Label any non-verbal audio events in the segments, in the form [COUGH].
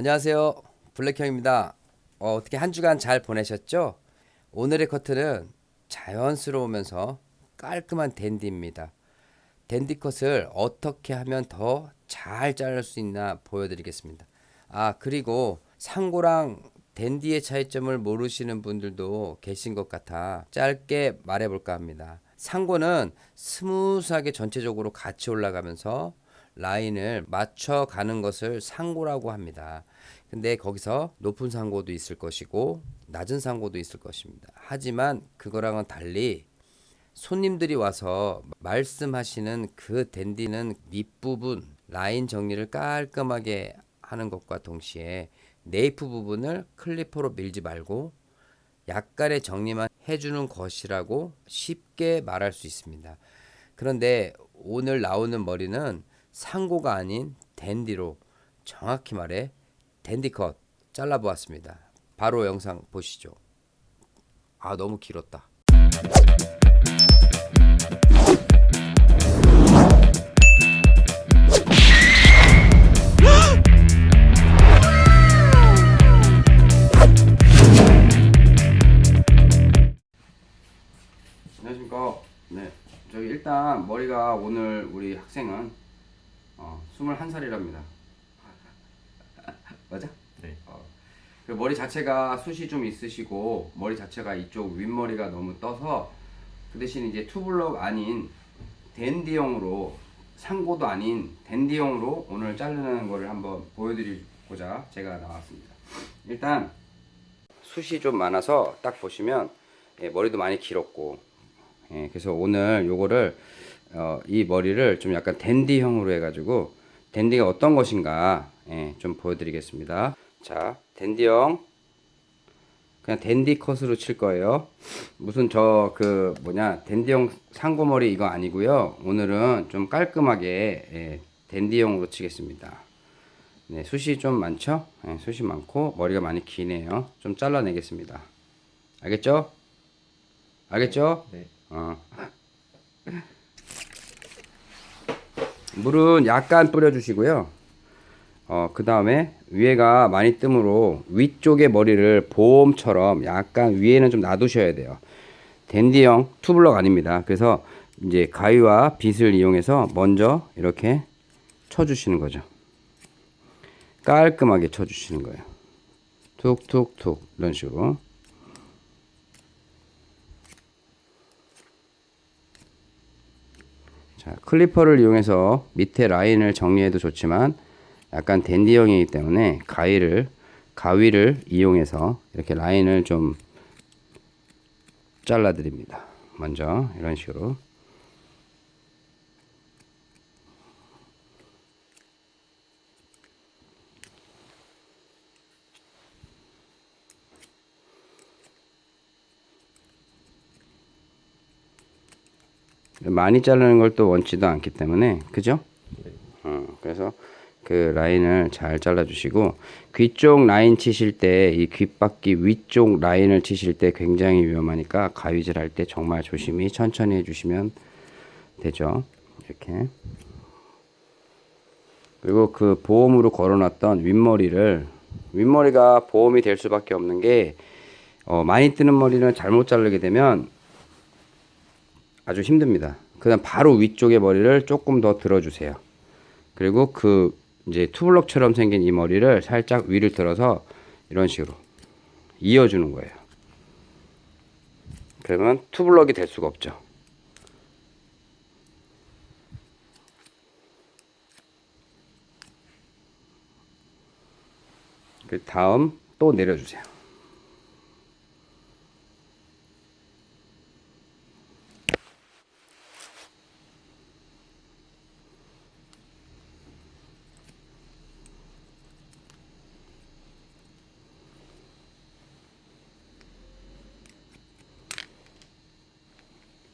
안녕하세요. 블랙형입니다. 어, 어떻게 한 주간 잘 보내셨죠? 오늘의 커트는 자연스러우면서 깔끔한 댄디입니다. 댄디 컷을 어떻게 하면 더 잘 자를 수 있나 보여드리겠습니다. 아, 그리고 상고랑 댄디의 차이점을 모르시는 분들도 계신 것 같아 짧게 말해볼까 합니다. 상고는 smooth하게 전체적으로 같이 올라가면서 라인을 맞춰가는 것을 상고라고 합니다. 근데 거기서 높은 상고도 있을 것이고 낮은 상고도 있을 것입니다. 하지만 그거랑은 달리 손님들이 와서 말씀하시는 그 댄디는 밑부분 라인 정리를 깔끔하게 하는 것과 동시에 네이프 부분을 클리퍼로 밀지 말고 약간의 정리만 해주는 것이라고 쉽게 말할 수 있습니다. 그런데 오늘 나오는 머리는 상고가 아닌 댄디로 정확히 말해 댄디컷 잘라보았습니다. 바로 영상 보시죠. 아 너무 길었다. 네. 일단 머리가 오늘 우리 학생은 어, 21살이랍니다. 맞아? 네. 어, 그 머리 자체가 숱이 좀 있으시고 머리 자체가 이쪽 윗머리가 너무 떠서 그 대신 이제 투블럭 아닌 댄디용으로 상고도 아닌 댄디용으로 오늘 자르는 거를 한번 보여드리고자 제가 나왔습니다. 일단 숱이 좀 많아서 딱 보시면 예, 머리도 많이 길었고 예, 그래서 오늘 요거를 어, 이 머리를 좀 약간 댄디형으로 해가지고 댄디가 어떤 것인가 예, 좀 보여드리겠습니다. 자, 댄디형 그냥 댄디 컷으로 칠 거예요. 무슨 저 그 뭐냐 댄디형 상고머리 이거 아니고요. 오늘은 좀 깔끔하게 예, 댄디형으로 치겠습니다. 네, 숱이 좀 많죠? 네, 숱이 많고 머리가 많이 기네요. 좀 잘라내겠습니다. 알겠죠? 알겠죠? 네. 어. 물은 약간 뿌려주시고요. 어, 그 다음에 위에가 많이 뜸으로 위쪽의 머리를 보험처럼 약간 위에는 좀 놔두셔야 돼요. 댄디형 투블럭 아닙니다. 그래서 이제 가위와 빗을 이용해서 먼저 이렇게 쳐주시는 거죠. 깔끔하게 쳐주시는 거예요. 툭툭툭 이런 식으로. 자, 클리퍼를 이용해서 밑에 라인을 정리해도 좋지만 약간 댄디형이기 때문에 가위를 가위를 이용해서 이렇게 라인을 좀 잘라 드립니다. 먼저 이런 식으로 많이 자르는 걸 또 원치도 않기 때문에 그죠? 어, 그래서 그 라인을 잘 잘라 주시고 귀 쪽 라인 치실 때 이 귓바퀴 위쪽 라인을 치실 때 굉장히 위험하니까 가위질 할 때 정말 조심히 천천히 해주시면 되죠 이렇게 그리고 그 보험으로 걸어놨던 윗머리를 윗머리가 보험이 될 수밖에 없는 게 어, 많이 뜨는 머리는 잘못 자르게 되면 아주 힘듭니다. 그다음 바로 위쪽의 머리를 조금 더 들어주세요. 그리고 그 이제 투블럭처럼 생긴 이 머리를 살짝 위를 들어서 이런 식으로 이어주는 거예요. 그러면 투블럭이 될 수가 없죠. 그 다음 또 내려주세요.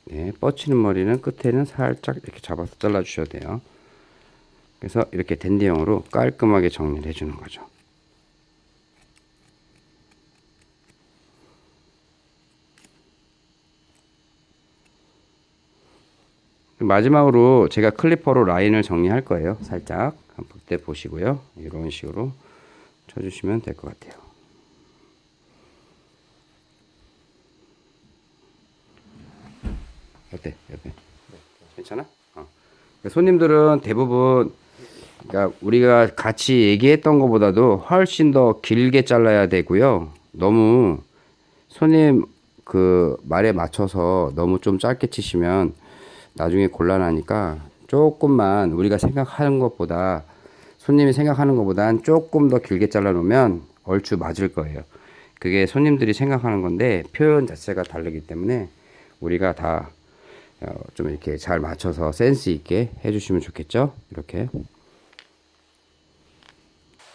네, 뻗치는 머리는 끝에는 살짝 이렇게 잡아서 잘라 주셔야 돼요. 그래서 이렇게 댄디형으로 깔끔하게 정리를 해주는 거죠. 마지막으로 제가 클리퍼로 라인을 정리할 거예요. 살짝 한번 때 보시고요. 이런 식으로 쳐주시면 될 것 같아요. 어때? 옆에? 괜찮아? 어. 그러니까 손님들은 대부분 그러니까 우리가 같이 얘기했던 것보다도 훨씬 더 길게 잘라야 되고요. 너무 손님 그 말에 맞춰서 너무 좀 짧게 치시면 나중에 곤란하니까 조금만 우리가 생각하는 것보다 손님이 생각하는 것보단 조금 더 길게 잘라 놓으면 얼추 맞을 거예요. 그게 손님들이 생각하는 건데 표현 자체가 다르기 때문에 우리가 다 어, 좀 이렇게 잘 맞춰서 센스 있게 해주시면 좋겠죠. 이렇게.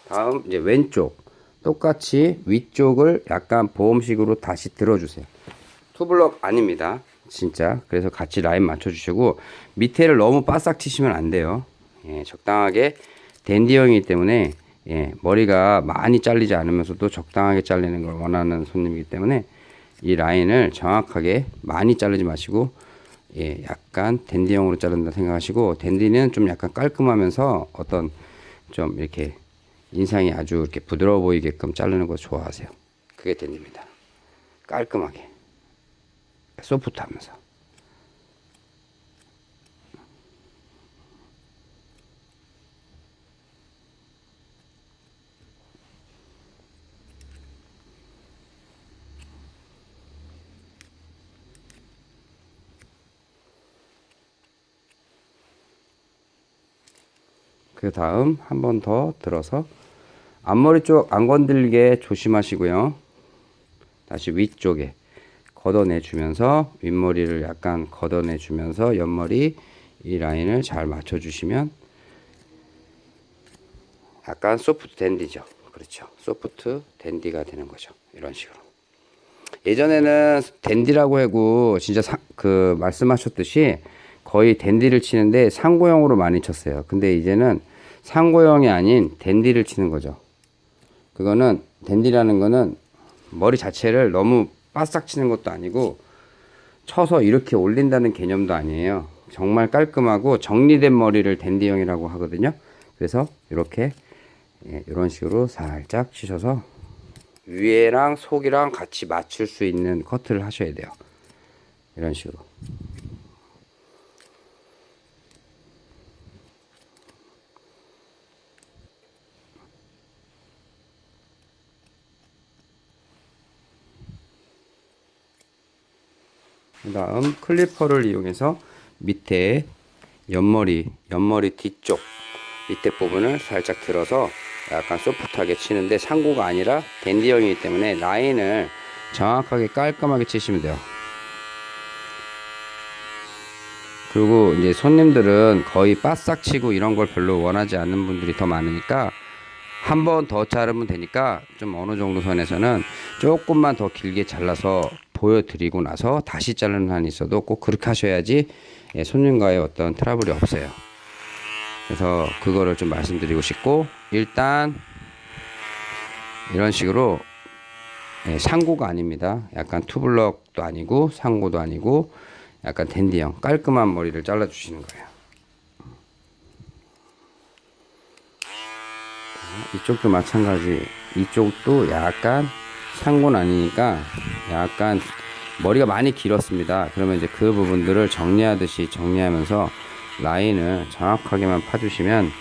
다음 이제 왼쪽 똑같이 위쪽을 약간 보험식으로 다시 들어주세요. 투블럭 아닙니다. 진짜. 그래서 같이 라인 맞춰주시고 밑에를 너무 바싹 치시면 안 돼요. 예, 적당하게 댄디형이기 때문에 예, 머리가 많이 잘리지 않으면서도 적당하게 잘리는 걸 원하는 손님이기 때문에 이 라인을 정확하게 많이 자르지 마시고 예, 약간 댄디형으로 자른다 생각하시고 댄디는 좀 약간 깔끔하면서 어떤 좀 이렇게 인상이 아주 이렇게 부드러워 보이게끔 자르는 거 좋아하세요. 그게 댄디입니다. 깔끔하게 소프트하면서 그 다음 한 번 더 들어서 앞머리 쪽 안 건들게 조심하시고요. 다시 위쪽에 걷어내 주면서 윗머리를 약간 걷어내 주면서 옆머리 이 라인을 잘 맞춰 주시면 약간 소프트 댄디죠. 그렇죠. 소프트 댄디가 되는 거죠. 이런 식으로. 예전에는 댄디라고 하고 진짜 사, 그 말씀하셨듯이 거의 댄디를 치는데 상고형으로 많이 쳤어요. 근데 이제는 상고형이 아닌 댄디를 치는 거죠. 그거는 댄디라는 거는 머리 자체를 너무 바싹 치는 것도 아니고 쳐서 이렇게 올린다는 개념도 아니에요. 정말 깔끔하고 정리된 머리를 댄디형이라고 하거든요. 그래서 이렇게 예, 이런 식으로 살짝 치셔서 위에랑 속이랑 같이 맞출 수 있는 커트를 하셔야 돼요. 이런 식으로. 그 다음 클리퍼를 이용해서 밑에 옆머리, 옆머리 뒤쪽 밑에 부분을 살짝 들어서 약간 소프트하게 치는데 상고가 아니라 댄디형이기 때문에 라인을 정확하게 깔끔하게 치시면 돼요. 그리고 이제 손님들은 거의 바싹 치고 이런 걸 별로 원하지 않는 분들이 더 많으니까 한 번 더 자르면 되니까 좀 어느 정도 선에서는 조금만 더 길게 잘라서 보여드리고 나서 다시 자르는 한이 있어도 꼭 그렇게 하셔야지 예, 손님과의 어떤 트러블이 없어요. 그래서 그거를 좀 말씀드리고 싶고 일단 이런 식으로 예, 상고가 아닙니다. 약간 투블럭도 아니고 상고도 아니고 약간 댄디형 깔끔한 머리를 잘라 주시는 거예요. 이쪽도 마찬가지. 이쪽도 약간 상고는 아니니까 약간 머리가 많이 길었습니다. 그러면 이제 그 부분들을 정리하듯이 정리하면서 라인을 정확하게만 파주시면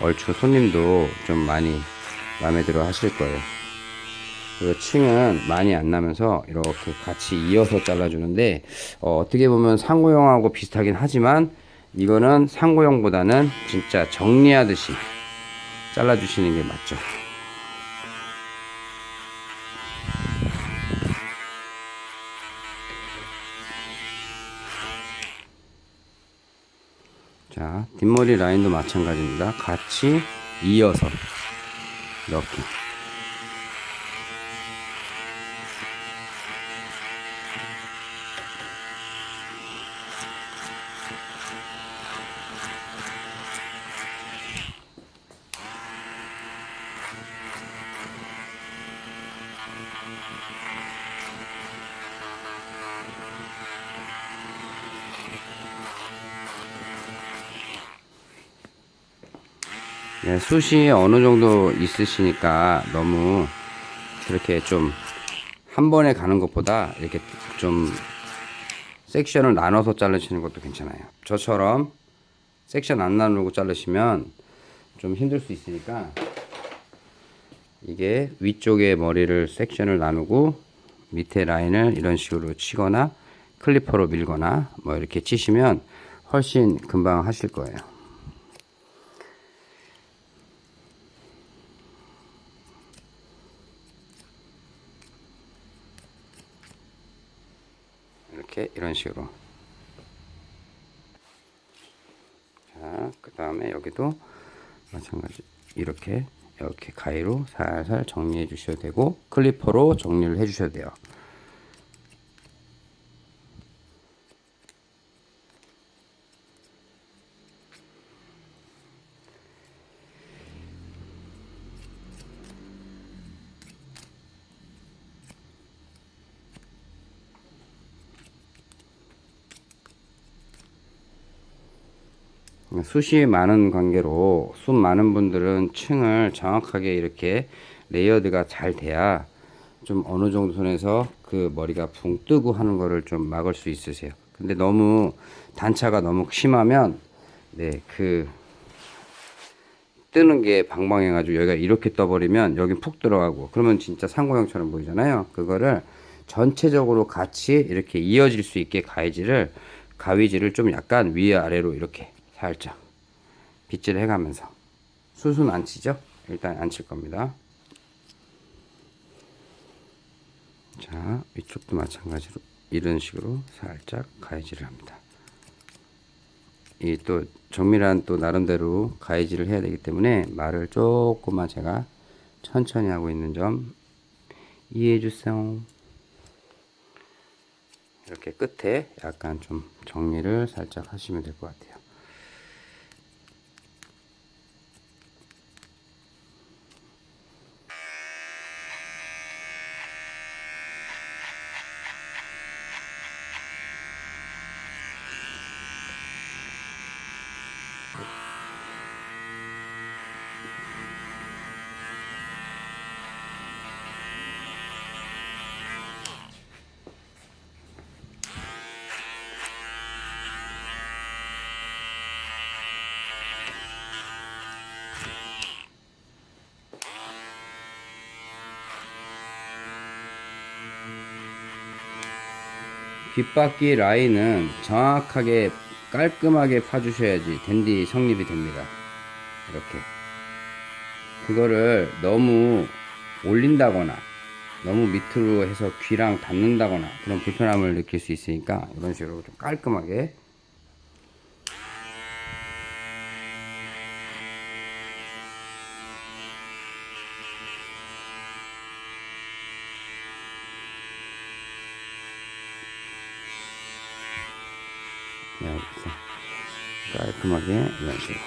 얼추 손님도 좀 많이 마음에 들어 하실 거예요. 그리고 층은 많이 안 나면서 이렇게 같이 이어서 잘라주는데 어, 떻게 보면 상고형하고 비슷하긴 하지만 이거는 상고형보다는 진짜 정리하듯이 잘라주시는 게 맞죠. 자, 뒷머리 라인도 마찬가지입니다. 같이 이어서 이렇 숱이 어느 정도 있으시니까 너무 그렇게 좀 한 번에 가는 것보다 이렇게 좀 섹션을 나눠서 자르시는 것도 괜찮아요. 저처럼 섹션 안 나누고 자르시면 좀 힘들 수 있으니까 이게 위쪽에 머리를 섹션을 나누고 밑에 라인을 이런 식으로 치거나 클리퍼로 밀거나 뭐 이렇게 치시면 훨씬 금방 하실 거예요. 이렇게 이런 식으로 자, 그 다음에 여기도 마찬가지 이렇게 이렇게 가위로 살살 정리해 주셔도 되고 클리퍼로 정리를 해 주셔도 돼요. 숱이 많은 관계로 숱 많은 분들은 층을 정확하게 이렇게 layered가 잘 돼야 좀 어느 정도 선에서 그 머리가 붕 뜨고 하는 거를 좀 막을 수 있으세요. 근데 너무 단차가 너무 심하면 네그 뜨는 게 방방해 가지고 여기가 이렇게 떠버리면 여기 푹 들어가고 그러면 진짜 상고형처럼 보이잖아요. 그거를 전체적으로 같이 이렇게 이어질 수 있게 가위질을 가위질을 좀 약간 위아래로 이렇게 살짝 빗질 해가면서 숱은 안 치죠? 일단 안 칠 겁니다. 자 위쪽도 마찬가지로 이런 식으로 살짝 가위질을 합니다. 이 또 정밀한 또 나름대로 가위질을 해야 되기 때문에 말을 조금만 제가 천천히 하고 있는 점 이해해 주세요. 이렇게 끝에 약간 좀 정리를 살짝 하시면 될 것 같아요. 귓바퀴 라인은 정확하게 깔끔하게 파주셔야지 댄디 성립이 됩니다. 이렇게. 그거를 너무 올린다거나 너무 밑으로 해서 귀랑 닿는다거나 그런 불편함을 느낄 수 있으니까 이런 식으로 좀 깔끔하게 이렇게 깔끔하게 이런 식으로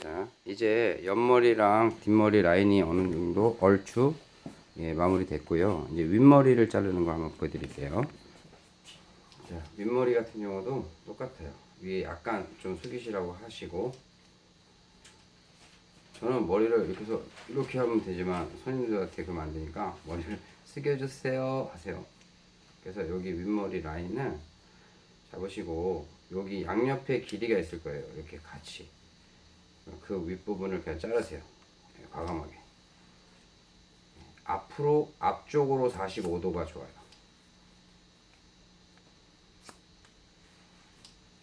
자 이제 옆머리랑 뒷머리 라인이 어느 정도 얼추 예, 마무리 됐고요. 이제 윗머리를 자르는 거 한번 보여드릴게요. 자 윗머리 같은 경우도 똑같아요. 위에 약간 좀 숙이시라고 하시고 저는 머리를 이렇게 해서 이렇게 하면 되지만 손님들한테 그러면 안 되니까 머리를 [LAUGHS] 숙여주세요 하세요. 그래서 여기 윗머리 라인을 잡으시고 여기 양옆에 길이가 있을 거예요. 이렇게 같이. 그 윗부분을 그냥 자르세요. 네, 과감하게. 앞으로 앞쪽으로 45도가 좋아요.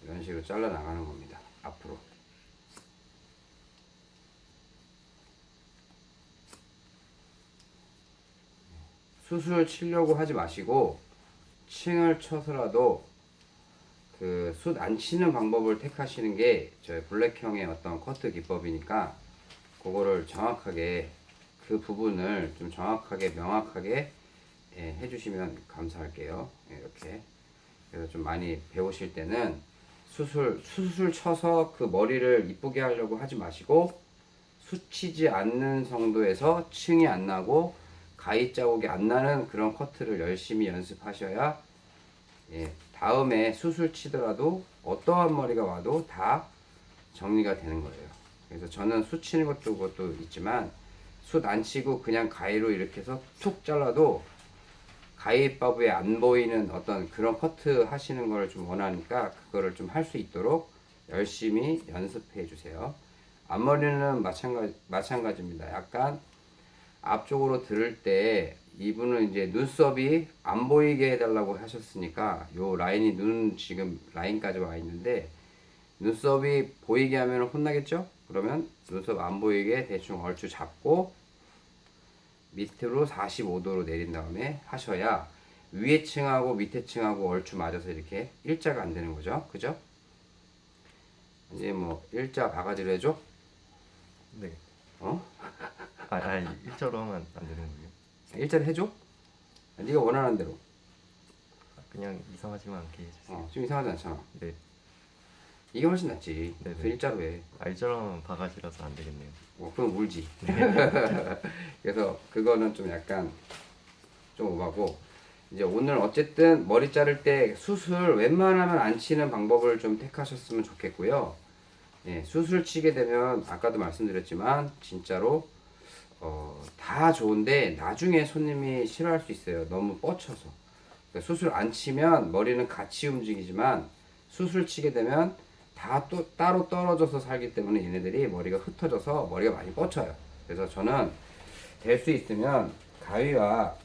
이런 식으로 잘라 나가는 겁니다. 앞으로 숯을 치려고 하지 마시고 층을 쳐서라도 그숯안 치는 방법을 택하시는 게 저희 블랙형의 어떤 커트 기법이니까 그거를 정확하게 그 부분을 좀 정확하게 명확하게 예, 해주시면 감사할게요. 예, 이렇게. 그래서 좀 많이 배우실 때는 숯을 숯을 쳐서 그 머리를 이쁘게 하려고 하지 마시고 숯 치지 않는 정도에서 층이 안 나고 가위 자국이 안 나는 그런 커트를 열심히 연습하셔야 예, 다음에 수술 치더라도 어떠한 머리가 와도 다 정리가 되는 거예요. 그래서 저는 수 치는 것도 그것도 있지만 숯안 치고 그냥 가위로 이렇게 해서 툭 잘라도 가위바위에 안 보이는 어떤 그런 커트 하시는 걸 좀 원하니까 그거를 좀 할 수 있도록 열심히 연습해 주세요. 앞머리는 마찬가지, 마찬가지입니다. 약간 앞쪽으로 들을 때 이분은 이제 눈썹이 안 보이게 해달라고 하셨으니까 요 라인이 눈 지금 라인까지 와 있는데 눈썹이 보이게 하면 혼나겠죠? 그러면 눈썹 안 보이게 대충 얼추 잡고 밑으로 45도로 내린 다음에 하셔야 위에 층하고 밑에 층하고 얼추 맞아서 이렇게 일자가 안 되는 거죠. 그죠? 이제 뭐 일자 바가지로 해줘? 네. 어? 아, 아니 일자로 하면 안 되는 거예요? 일자로 해줘? 네가 원하는 대로. 아, 그냥 이상하지만 않게 해주세요. 어, 좀 이상하지 않잖아. 네. 이게 훨씬 낫지. 네네. 그래서 일자로 해. 아, 일자로 하면 바가지라서 안 되겠네요. 어, 그럼 울지. [LAUGHS] 그래서 그거는 좀 약간 좀 오바고 이제 오늘 어쨌든 머리 자를 때 수술 웬만하면 안 치는 방법을 좀 택하셨으면 좋겠고요. 예, 수술 치게 되면 아까도 말씀드렸지만 진짜로 어, 다 좋은데 나중에 손님이 싫어할 수 있어요. 너무 뻗쳐서. 그러니까 수술 안 치면 머리는 같이 움직이지만 수술 치게 되면 다 또 따로 떨어져서 살기 때문에 얘네들이 머리가 흩어져서 머리가 많이 뻗쳐요. 그래서 저는 될 수 있으면 가위와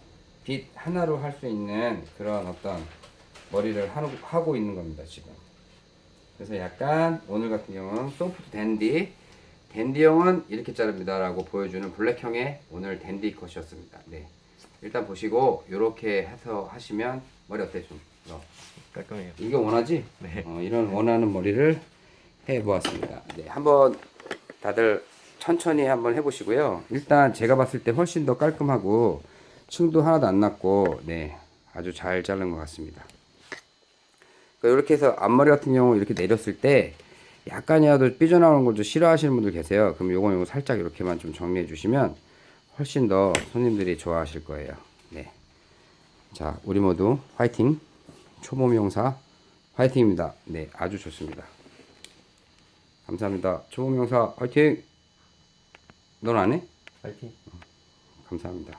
빗 하나로 할 수 있는 그런 어떤 머리를 하고 있는 겁니다, 지금. 그래서 약간 오늘 같은 경우는 소프트 댄디, 댄디형은 이렇게 자릅니다 라고 보여주는 블랙형의 오늘 댄디 컷이었습니다. 네. 일단 보시고 이렇게 해서 하시면 머리 어때 좀? 너? 깔끔해요. 이게 원하지? 네. 어, 이런 원하는 머리를 해보았습니다. 네, 한번 다들 천천히 한번 해보시고요. 일단 제가 봤을 때 훨씬 더 깔끔하고 층도 하나도 안 났고 네 아주 잘 자른 것 같습니다. 그러니까 이렇게 해서 앞머리 같은 경우 이렇게 내렸을 때 약간이라도 삐져나오는 걸 좀 싫어하시는 분들 계세요. 그럼 요거 요거 살짝 이렇게만 좀 정리해 주시면 훨씬 더 손님들이 좋아하실 거예요. 네. 자, 우리 모두 화이팅! 초보 명사 화이팅입니다. 네, 아주 좋습니다. 감사합니다. 초보 명사 화이팅! 넌 안 해? 파이팅. 감사합니다.